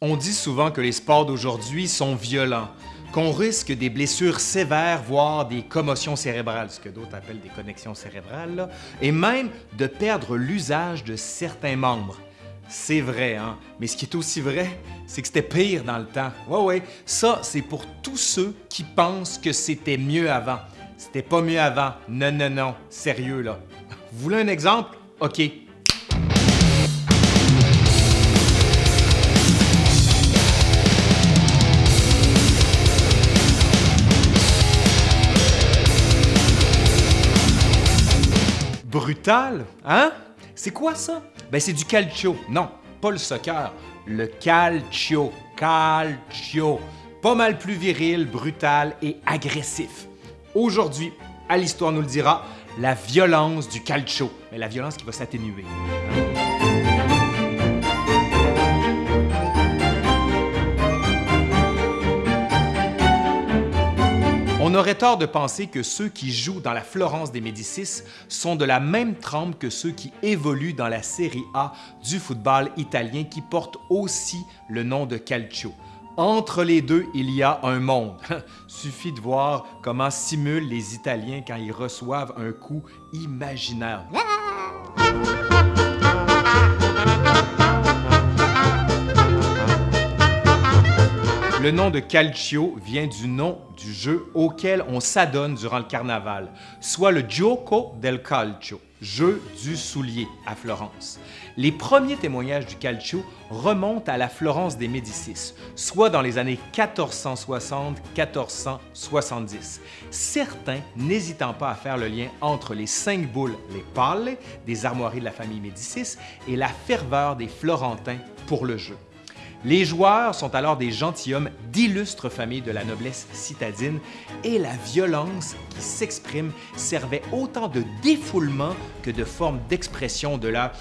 On dit souvent que les sports d'aujourd'hui sont violents, qu'on risque des blessures sévères, voire des commotions cérébrales, ce que d'autres appellent des connexions cérébrales, et même de perdre l'usage de certains membres. C'est vrai, hein? Mais ce qui est aussi vrai, c'est que c'était pire dans le temps. Ouais, ouais, ça, c'est pour tous ceux qui pensent que c'était mieux avant. C'était pas mieux avant. Non, non, non. Sérieux, là. Vous voulez un exemple? OK. Brutal, hein? C'est quoi ça? Ben c'est du calcio. Non, pas le soccer, le calcio. Calcio. Pas mal plus viril, brutal et agressif. Aujourd'hui, à l'Histoire nous le dira, la violence du calcio. Mais la violence qui va s'atténuer. On aurait tort de penser que ceux qui jouent dans la Florence des Médicis sont de la même trempe que ceux qui évoluent dans la Série A du football italien qui porte aussi le nom de Calcio. Entre les deux, il y a un monde. Suffit de voir comment simulent les Italiens quand ils reçoivent un coup imaginaire. Le nom de Calcio vient du nom du jeu auquel on s'adonne durant le carnaval, soit le Gioco del Calcio, jeu du soulier à Florence. Les premiers témoignages du calcio remontent à la Florence des Médicis, soit dans les années 1460-1470. Certains n'hésitant pas à faire le lien entre les cinq boules, les palle, des armoiries de la famille Médicis, et la ferveur des Florentins pour le jeu. Les joueurs sont alors des gentilshommes d'illustres familles de la noblesse citadine et la violence qui s'exprime servait autant de défoulement que de forme d'expression de la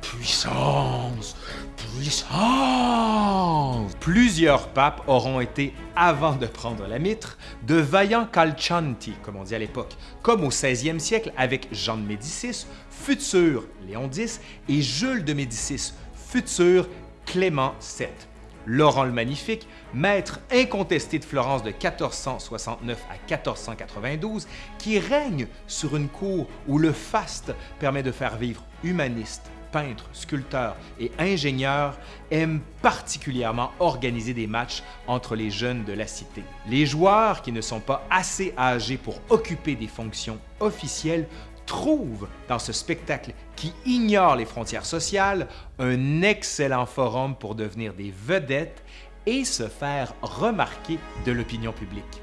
puissance, puissance. Plusieurs papes auront été, avant de prendre la mitre, de vaillants calcianti, comme on dit à l'époque, comme au 16e siècle avec Jean de Médicis, futur Léon X, et Jules de Médicis, futur Clément VII. Laurent le Magnifique, maître incontesté de Florence de 1469 à 1492, qui règne sur une cour où le faste permet de faire vivre humanistes, peintres, sculpteurs et ingénieurs, aime particulièrement organiser des matchs entre les jeunes de la cité. Les joueurs qui ne sont pas assez âgés pour occuper des fonctions officielles trouve dans ce spectacle qui ignore les frontières sociales un excellent forum pour devenir des vedettes et se faire remarquer de l'opinion publique.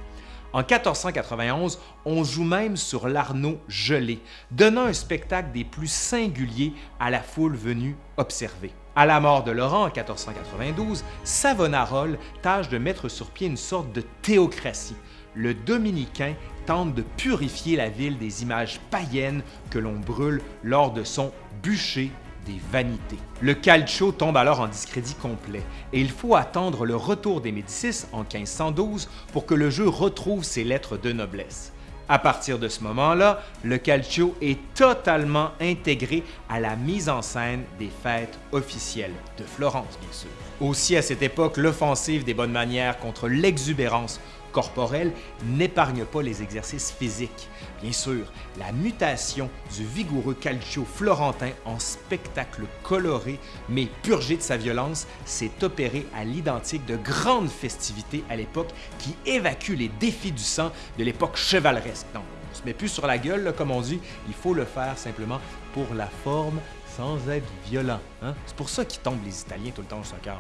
En 1491, on joue même sur l'Arnaud gelé, donnant un spectacle des plus singuliers à la foule venue observer. À la mort de Laurent en 1492, Savonarole tâche de mettre sur pied une sorte de théocratie. Le dominicain tente de purifier la ville des images païennes que l'on brûle lors de son bûcher des vanités. Le calcio tombe alors en discrédit complet et il faut attendre le retour des Médicis en 1512 pour que le jeu retrouve ses lettres de noblesse. À partir de ce moment-là, le calcio est totalement intégré à la mise en scène des fêtes officielles de Florence, bien sûr. Aussi à cette époque, l'offensive des bonnes manières contre l'exubérance corporelle n'épargne pas les exercices physiques. Bien sûr, la mutation du vigoureux calcio florentin en spectacle coloré mais purgé de sa violence s'est opérée à l'identique de grandes festivités à l'époque qui évacuent les défis du sang de l'époque chevaleresque. Donc, on se met plus sur la gueule, comme on dit, il faut le faire simplement pour la forme sans être violent. Hein? C'est pour ça qu'ils tombent les Italiens tout le temps au soccer.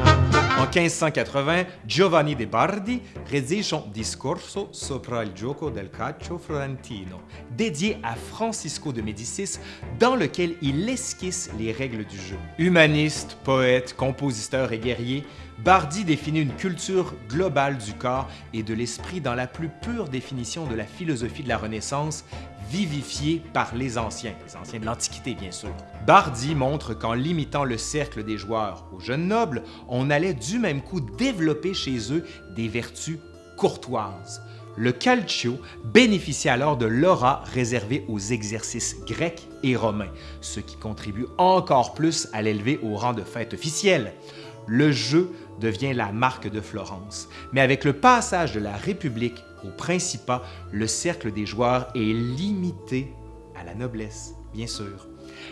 En 1580, Giovanni de Bardi rédige son Discorso sopra il gioco del calcio florentino, dédié à Francisco de Médicis, dans lequel il esquisse les règles du jeu. Humaniste, poète, compositeur et guerrier, Bardi définit une culture globale du corps et de l'esprit dans la plus pure définition de la philosophie de la Renaissance, vivifiée par les anciens, les anciens de l'Antiquité bien sûr. Bardi montre qu'en limitant le cercle des joueurs aux jeunes nobles, on allait du même coup développer chez eux des vertus courtoises. Le calcio bénéficie alors de l'aura réservée aux exercices grecs et romains, ce qui contribue encore plus à l'élever au rang de fête officielle. Le jeu devient la marque de Florence, mais avec le passage de la République au Principat, le cercle des joueurs est limité à la noblesse, bien sûr.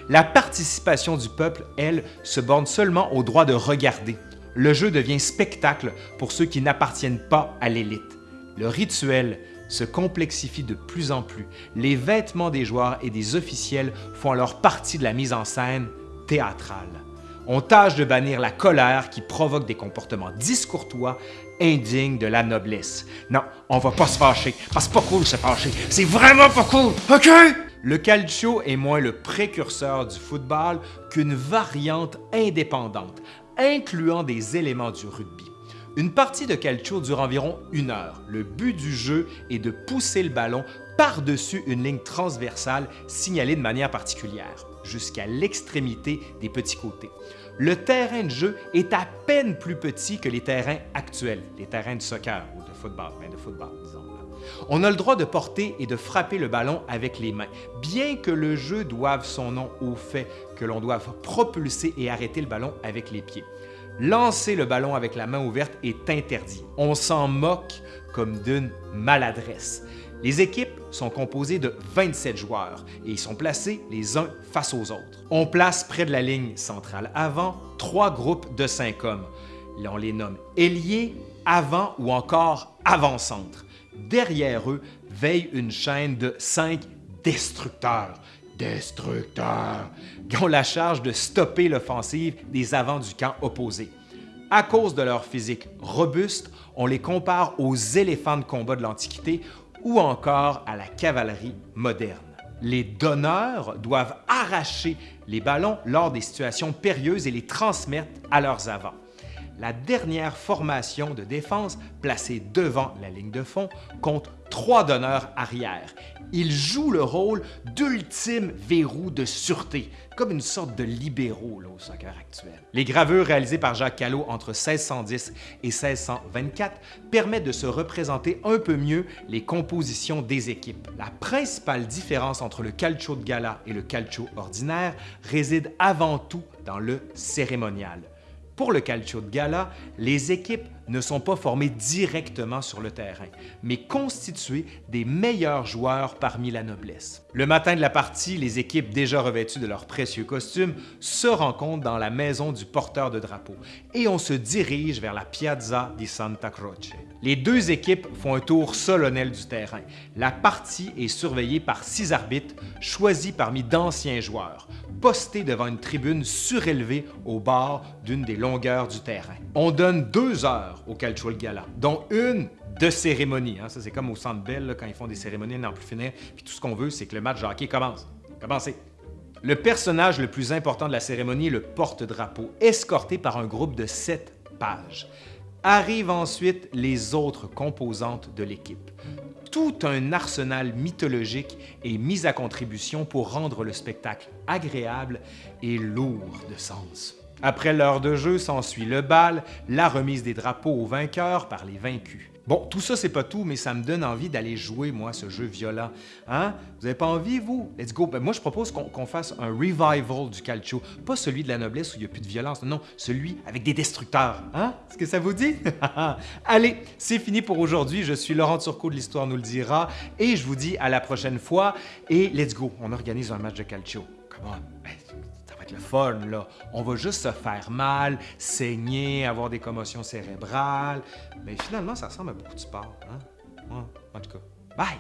La participation du peuple, elle, se borne seulement au droit de regarder. Le jeu devient spectacle pour ceux qui n'appartiennent pas à l'élite. Le rituel se complexifie de plus en plus. Les vêtements des joueurs et des officiels font alors partie de la mise en scène théâtrale. On tâche de bannir la colère qui provoque des comportements discourtois indignes de la noblesse. Non, on va pas se fâcher, c'est pas cool se fâcher. C'est vraiment pas cool? Le calcio est moins le précurseur du football qu'une variante indépendante, incluant des éléments du rugby. Une partie de calcio dure environ une heure. Le but du jeu est de pousser le ballon par-dessus une ligne transversale signalée de manière particulière, jusqu'à l'extrémité des petits côtés. Le terrain de jeu est à peine plus petit que les terrains actuels, les terrains de soccer ou de football, ben. On a le droit de porter et de frapper le ballon avec les mains, bien que le jeu doive son nom au fait que l'on doive propulser et arrêter le ballon avec les pieds. Lancer le ballon avec la main ouverte est interdit. On s'en moque comme d'une maladresse. Les équipes sont composées de 27 joueurs et ils sont placés les uns face aux autres. On place près de la ligne centrale avant trois groupes de cinq hommes. On les nomme ailiers, avant ou encore avant-centre. Derrière eux veille une chaîne de cinq destructeurs. Destructeurs! Qui ont la charge de stopper l'offensive des avants du camp opposé. À cause de leur physique robuste, on les compare aux éléphants de combat de l'Antiquité ou encore à la cavalerie moderne. Les donneurs doivent arracher les ballons lors des situations périlleuses et les transmettre à leurs avants la dernière formation de défense placée devant la ligne de fond compte trois donneurs arrière. Ils jouent le rôle d'ultime verrou de sûreté, comme une sorte de libéraux au soccer actuel. Les gravures réalisées par Jacques Callot entre 1610 et 1624 permettent de se représenter un peu mieux les compositions des équipes. La principale différence entre le calcio de gala et le calcio ordinaire réside avant tout dans le cérémonial. Pour le calcio de gala, les équipes ne sont pas formées directement sur le terrain, mais constituées des meilleurs joueurs parmi la noblesse. Le matin de la partie, les équipes déjà revêtues de leurs précieux costumes se rencontrent dans la maison du porteur de drapeau et on se dirige vers la Piazza di Santa Croce. Les deux équipes font un tour solennel du terrain. La partie est surveillée par six arbitres choisis parmi d'anciens joueurs posté devant une tribune surélevée au bord d'une des longueurs du terrain. On donne deux heures au Calcio Gala, dont une de cérémonie. Hein. Ça, c'est comme au Centre Bell, quand ils font des cérémonies, n'en plus finir. Puis tout ce qu'on veut, c'est que le match de hockey commence. Commencez! Le personnage le plus important de la cérémonie est le porte-drapeau, escorté par un groupe de sept pages. Arrivent ensuite les autres composantes de l'équipe tout un arsenal mythologique est mis à contribution pour rendre le spectacle agréable et lourd de sens. Après l'heure de jeu s'ensuit le bal, la remise des drapeaux aux vainqueurs par les vaincus. Bon, tout ça, c'est pas tout, mais ça me donne envie d'aller jouer, moi, ce jeu violent. Hein? Vous avez pas envie, vous? Let's go! Ben, moi, je propose qu'on fasse un revival du calcio. Pas celui de la noblesse où il n'y a plus de violence, non, celui avec des destructeurs. Hein? Est-ce que ça vous dit? Allez, c'est fini pour aujourd'hui. Je suis Laurent Turcot de l'Histoire nous le dira et je vous dis à la prochaine fois. Et let's go! On organise un match de calcio. Come on! Le fun, là. On va juste se faire mal, saigner, avoir des commotions cérébrales. Mais finalement, ça ressemble à beaucoup de sport, hein? en tout cas, bye!